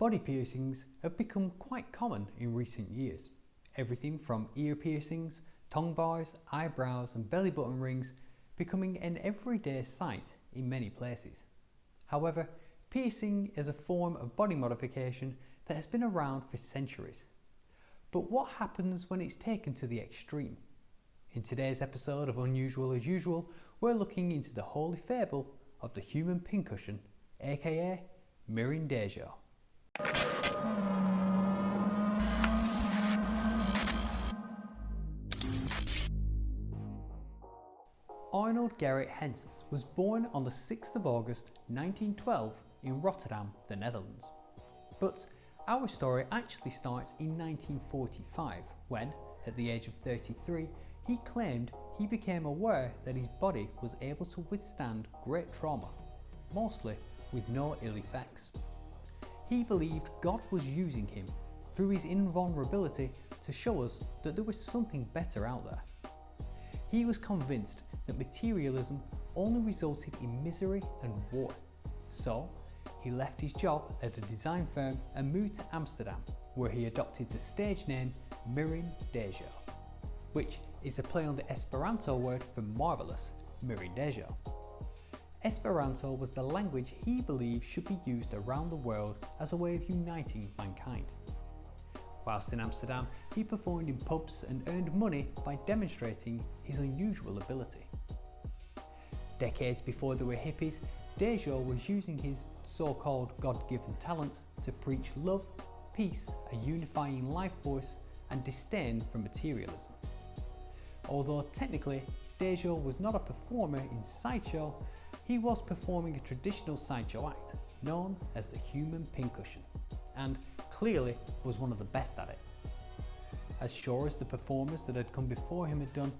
Body piercings have become quite common in recent years. Everything from ear piercings, tongue bars, eyebrows and belly button rings becoming an everyday sight in many places. However, piercing is a form of body modification that has been around for centuries. But what happens when it's taken to the extreme? In today's episode of Unusual as Usual, we're looking into the holy fable of the human pincushion, aka Mirin Dajo. Arnold Gerrit Hens was born on the 6th of August 1912 in Rotterdam, the Netherlands. But our story actually starts in 1945 when, at the age of 33, he claimed he became aware that his body was able to withstand great trauma, mostly with no ill effects. He believed God was using him through his invulnerability to show us that there was something better out there. He was convinced that materialism only resulted in misery and war, so he left his job at a design firm and moved to Amsterdam, where he adopted the stage name Mirin Dajo, which is a play on the Esperanto word for marvellous, Mirin Mirindaĵo. Esperanto was the language he believed should be used around the world as a way of uniting mankind. Whilst in Amsterdam, he performed in pubs and earned money by demonstrating his unusual ability. Decades before there were hippies, Dajo was using his so-called God-given talents to preach love, peace, a unifying life force and disdain for materialism. Although technically Dajo was not a performer in sideshow, he was performing a traditional sideshow act known as the human pincushion and clearly was one of the best at it. As sure as the performers that had come before him had done,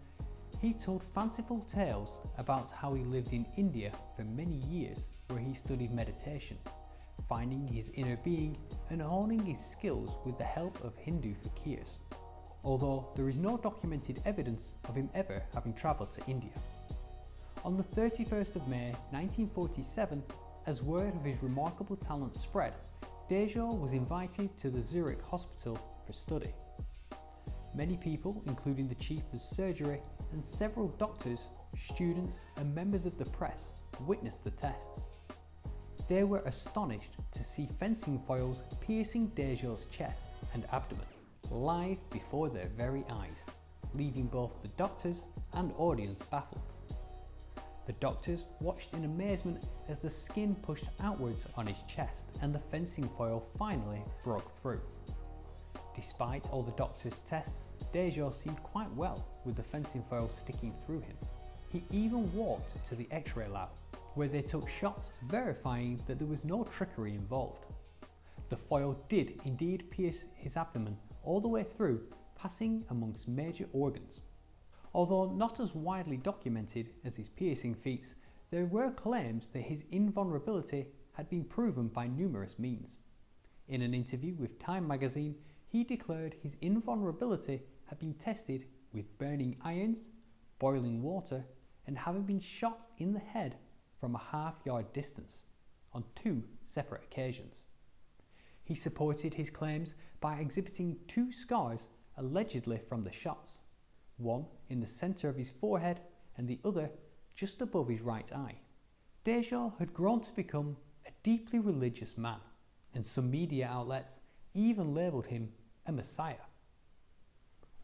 he told fanciful tales about how he lived in India for many years where he studied meditation, finding his inner being and honing his skills with the help of Hindu fakirs, although there is no documented evidence of him ever having travelled to India. On the 31st of May 1947, as word of his remarkable talent spread, Dajo was invited to the Zurich hospital for study. Many people, including the chief of surgery and several doctors, students and members of the press, witnessed the tests. They were astonished to see fencing foils piercing Dajo's chest and abdomen, live before their very eyes, leaving both the doctors and audience baffled. The doctors watched in amazement as the skin pushed outwards on his chest and the fencing foil finally broke through. Despite all the doctor's tests, Dajo seemed quite well with the fencing foil sticking through him. He even walked to the x-ray lab where they took shots verifying that there was no trickery involved. The foil did indeed pierce his abdomen all the way through, passing amongst major organs. Although not as widely documented as his piercing feats, there were claims that his invulnerability had been proven by numerous means. In an interview with Time magazine, he declared his invulnerability had been tested with burning irons, boiling water and having been shot in the head from a half yard distance on two separate occasions. He supported his claims by exhibiting two scars allegedly from the shots one in the centre of his forehead and the other just above his right eye. Dajo had grown to become a deeply religious man, and some media outlets even labelled him a messiah.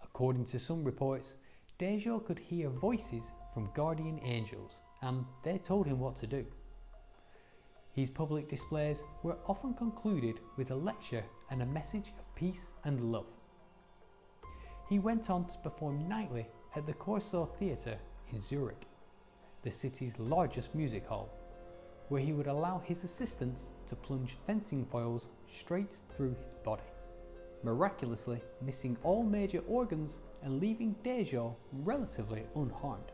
According to some reports, Dajo could hear voices from guardian angels and they told him what to do. His public displays were often concluded with a lecture and a message of peace and love. He went on to perform nightly at the Corso Theatre in Zurich, the city's largest music hall, where he would allow his assistants to plunge fencing foils straight through his body, miraculously missing all major organs and leaving Dajo relatively unharmed.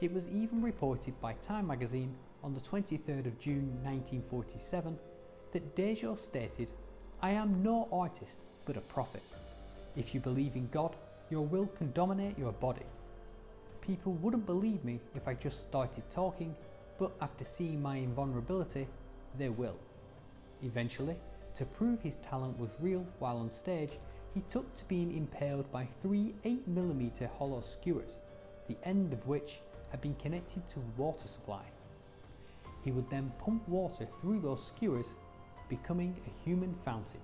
It was even reported by Time magazine on the 23rd of June 1947 that Dajo stated, I am no artist but a prophet. If you believe in God, your will can dominate your body. People wouldn't believe me if I just started talking, but after seeing my invulnerability, they will. Eventually, to prove his talent was real while on stage, he took to being impaled by three 8mm hollow skewers, the end of which had been connected to a water supply. He would then pump water through those skewers, becoming a human fountain.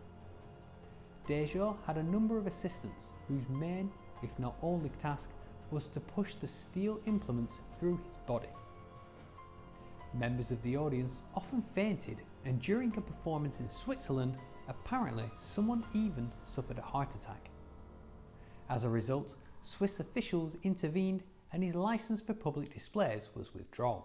Dajo had a number of assistants whose main, if not only task, was to push the steel implements through his body. Members of the audience often fainted and during a performance in Switzerland, apparently someone even suffered a heart attack. As a result, Swiss officials intervened and his license for public displays was withdrawn.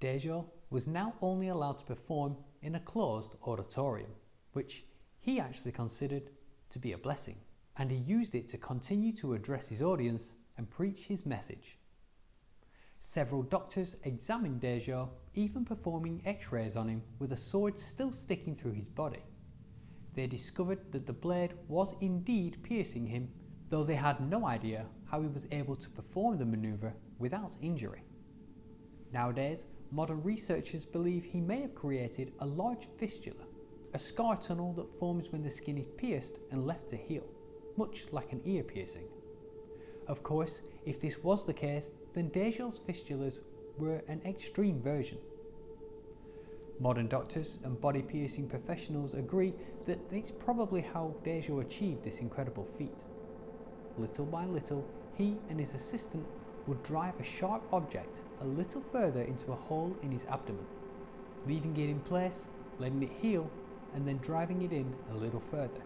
Dajo was now only allowed to perform in a closed auditorium, which he actually considered to be a blessing, and he used it to continue to address his audience and preach his message. Several doctors examined Dajo, even performing x-rays on him with a sword still sticking through his body. They discovered that the blade was indeed piercing him, though they had no idea how he was able to perform the manoeuvre without injury. Nowadays, modern researchers believe he may have created a large fistula, a scar tunnel that forms when the skin is pierced and left to heal, much like an ear piercing. Of course, if this was the case, then Dajo's fistulas were an extreme version. Modern doctors and body piercing professionals agree that it's probably how Dajo achieved this incredible feat. Little by little, he and his assistant would drive a sharp object a little further into a hole in his abdomen, leaving it in place, letting it heal, and then driving it in a little further.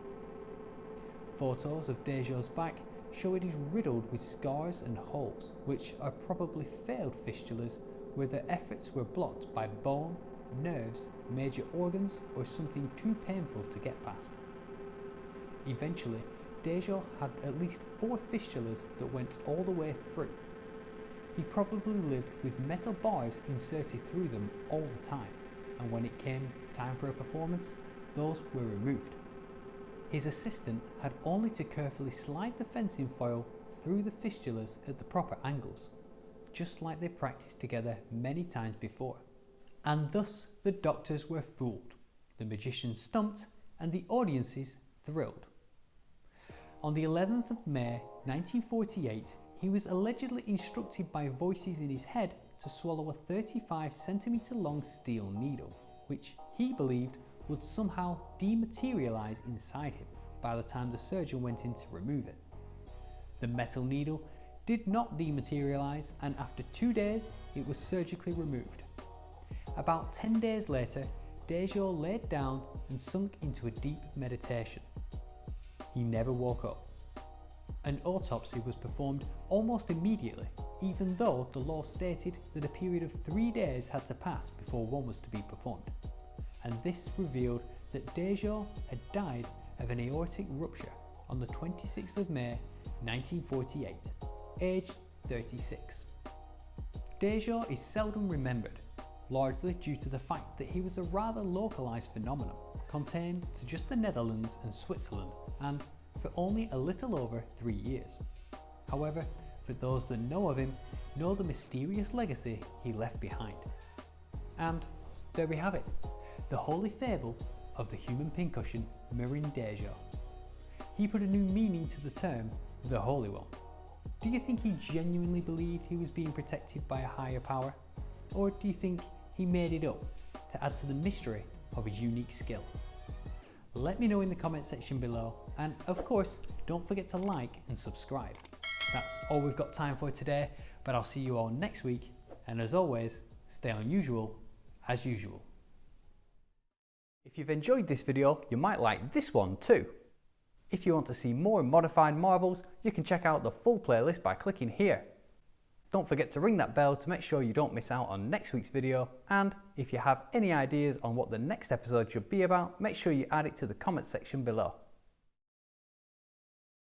Photos of Dajo's back show it is riddled with scars and holes, which are probably failed fistulas where their efforts were blocked by bone, nerves, major organs, or something too painful to get past. Eventually, Dajo had at least four fistulas that went all the way through. He probably lived with metal bars inserted through them all the time, and when it came time for a performance, those were removed. His assistant had only to carefully slide the fencing foil through the fistulas at the proper angles, just like they practiced together many times before. And thus the doctors were fooled, the magicians stumped, and the audiences thrilled. On the 11th of May 1948, he was allegedly instructed by voices in his head to swallow a 35 centimetre long steel needle, which he believed would somehow dematerialize inside him by the time the surgeon went in to remove it. The metal needle did not dematerialize and after two days it was surgically removed. About 10 days later, Dajo laid down and sunk into a deep meditation. He never woke up. An autopsy was performed almost immediately, even though the law stated that a period of three days had to pass before one was to be performed and this revealed that Dajo had died of an aortic rupture on the 26th of May 1948, aged 36. Dajo is seldom remembered, largely due to the fact that he was a rather localised phenomenon, contained to just the Netherlands and Switzerland, and for only a little over three years. However, for those that know of him, know the mysterious legacy he left behind. And there we have it, the holy fable of the human pincushion Mirin Dajo. He put a new meaning to the term, the Holy One. Do you think he genuinely believed he was being protected by a higher power? Or do you think he made it up to add to the mystery of his unique skill? Let me know in the comment section below and of course don't forget to like and subscribe. That's all we've got time for today but I'll see you all next week and as always stay unusual as usual. If you've enjoyed this video, you might like this one too. If you want to see more modified marvels, you can check out the full playlist by clicking here. Don't forget to ring that bell to make sure you don't miss out on next week's video and if you have any ideas on what the next episode should be about, make sure you add it to the comment section below.